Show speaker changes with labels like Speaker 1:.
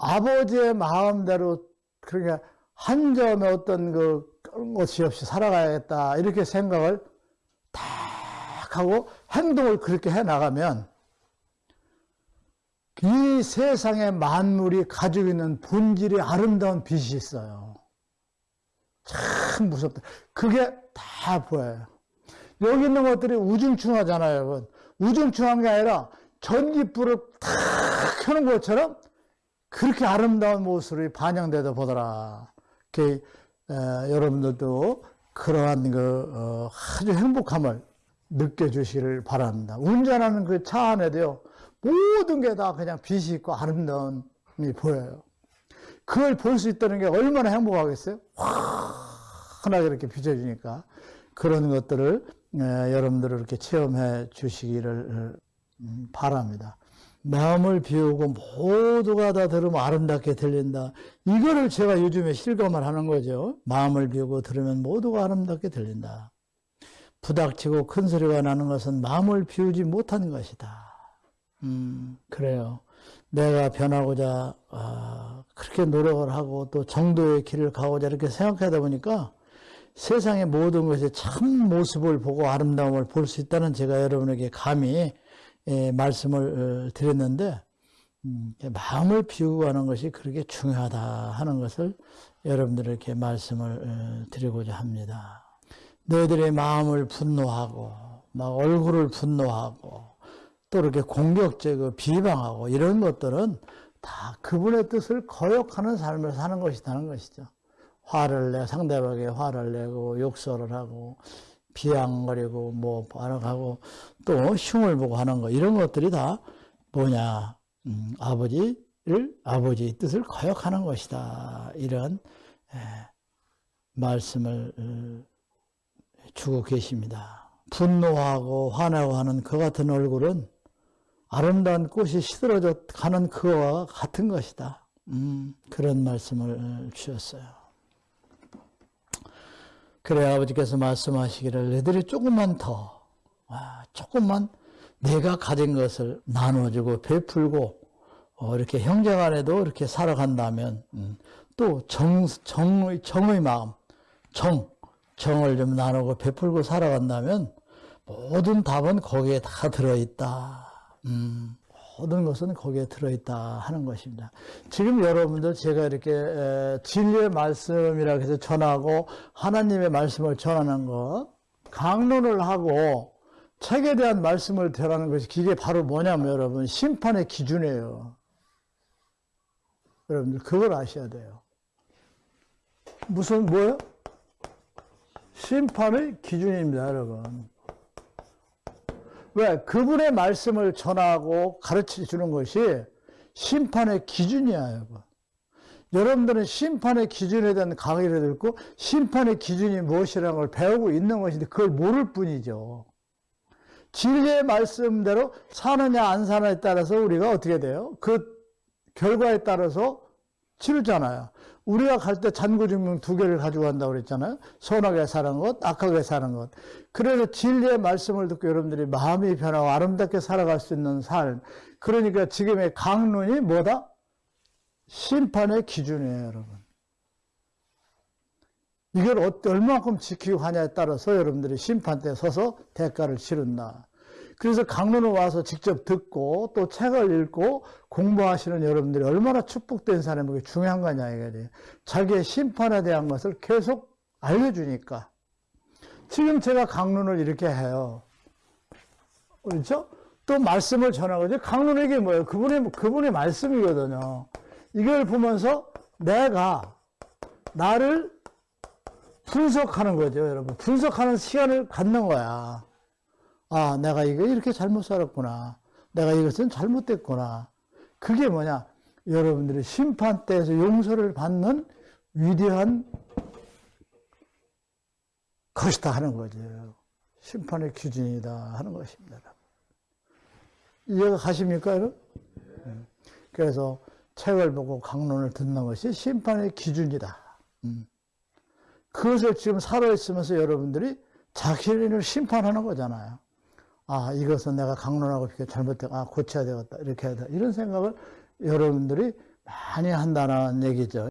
Speaker 1: 아버지의 마음대로 그러니까 한 점의 어떤 그 것이 없이 살아가야겠다 이렇게 생각을 딱 하고 행동을 그렇게 해 나가면 이 세상의 만물이 가지고 있는 본질이 아름다운 빛이 있어요. 참 무섭다. 그게 다 보여요. 여기 있는 것들이 우중충하잖아요, 여러분. 우중충한 게 아니라 전기불을 탁 켜는 것처럼 그렇게 아름다운 모습이 반영되다 보더라. 그, 에, 여러분들도 그러한 그 어, 아주 행복함을 느껴주시기를 바랍니다. 운전하는 그 차 안에도요, 모든 게 다 그냥 빛이 있고 아름다움이 보여요. 그걸 볼 수 있다는 게 얼마나 행복하겠어요? 환하게 이렇게 비춰주니까 그런 것들을 에, 여러분들 이렇게 체험해 주시기를 음, 바랍니다. 마음을 비우고 모두가 다 들으면 아름답게 들린다. 이거를 제가 요즘에 실감을 하는 거죠. 마음을 비우고 들으면 모두가 아름답게 들린다. 부닥치고 큰 소리가 나는 것은 마음을 비우지 못한 것이다. 음, 그래요. 내가 변하고자 아, 그렇게 노력을 하고 또 정도의 길을 가고자 이렇게 생각하다 보니까 세상의 모든 것이 참 모습을 보고 아름다움을 볼 수 있다는 제가 여러분에게 감히 예, 말씀을 어, 드렸는데 음, 마음을 비우고 하는 것이 그렇게 중요하다 하는 것을 여러분들에게 말씀을 어, 드리고자 합니다. 너희들의 마음을 분노하고 막 얼굴을 분노하고 또 이렇게 공격적이고 비방하고 이런 것들은 다 그분의 뜻을 거역하는 삶을 사는 것이라는 것이죠. 화를 내 상대방에게 화를 내고 욕설을 하고 비양거리고 뭐 반응하고 또 흉을 보고 하는 거 이런 것들이 다 뭐냐 음, 아버지를 아버지의 뜻을 거역하는 것이다 이런 에, 말씀을 어, 주고 계십니다. 분노하고 화내고 하는 그 같은 얼굴은 아름다운 꽃이 시들어져 가는 그와 같은 것이다. 음, 그런 말씀을 주셨어요. 그래 아버지께서 말씀하시기를 너희들이 조금만 더 아, 조금만 내가 가진 것을 나눠주고 베풀고 어, 이렇게 형제간에도 이렇게 살아간다면 음, 또 정, 정의, 정의 마음 정 정을 좀 나누고 베풀고 살아간다면 모든 답은 거기에 다 들어있다. 음, 모든 것은 거기에 들어있다 하는 것입니다. 지금 여러분들 제가 이렇게 진리의 말씀이라고 해서 전하고 하나님의 말씀을 전하는 것, 강론을 하고 책에 대한 말씀을 전하는 것이 이게 바로 뭐냐면 여러분 심판의 기준이에요. 여러분들 그걸 아셔야 돼요. 무슨 뭐요? 심판의 기준입니다, 여러분. 왜? 그분의 말씀을 전하고 가르쳐 주는 것이 심판의 기준이야, 여러분. 여러분들은 심판의 기준에 대한 강의를 듣고 심판의 기준이 무엇이라는 걸 배우고 있는 것인데 그걸 모를 뿐이죠. 진리의 말씀대로 사느냐 안 사느냐에 따라서 우리가 어떻게 돼요? 그 결과에 따라서 치르잖아요. 우리가 갈 때 잔고증명 두 개를 가지고 간다고 그랬잖아요. 선하게 사는 것, 악하게 사는 것. 그래서 진리의 말씀을 듣고 여러분들이 마음이 변하고 아름답게 살아갈 수 있는 삶. 그러니까 지금의 강론이 뭐다? 심판의 기준이에요, 여러분. 이걸 얼마만큼 지키고 하냐에 따라서 여러분들이 심판대에 서서 대가를 치른다. 그래서 강론을 와서 직접 듣고 또 책을 읽고 공부하시는 여러분들이 얼마나 축복된 사람에게 중요한 거냐 이거지. 자기의 심판에 대한 것을 계속 알려주니까. 지금 제가 강론을 이렇게 해요. 그렇죠? 또 말씀을 전하거든요. 강론이 게 뭐예요? 그분의, 그분의 말씀이거든요. 이걸 보면서 내가 나를 분석하는 거죠, 여러분. 분석하는 시간을 갖는 거야. 아, 내가 이거 이렇게 잘못 살았구나. 내가 이것은 잘못됐구나. 그게 뭐냐? 여러분들이 심판대에서 용서를 받는 위대한 것이다 하는 거죠. 심판의 기준이다 하는 것입니다. 이해가 가십니까, 여러분? 음. 그래서 책을 보고 강론을 듣는 것이 심판의 기준이다. 음. 그것을 지금 살아있으면서 여러분들이 자신을 심판하는 거잖아요. 아, 이것은 내가 강론하고 이렇게 잘못되고, 아, 고쳐야 되겠다. 이렇게 해야 돼. 이런 생각을 여러분들이 많이 한다는 얘기죠.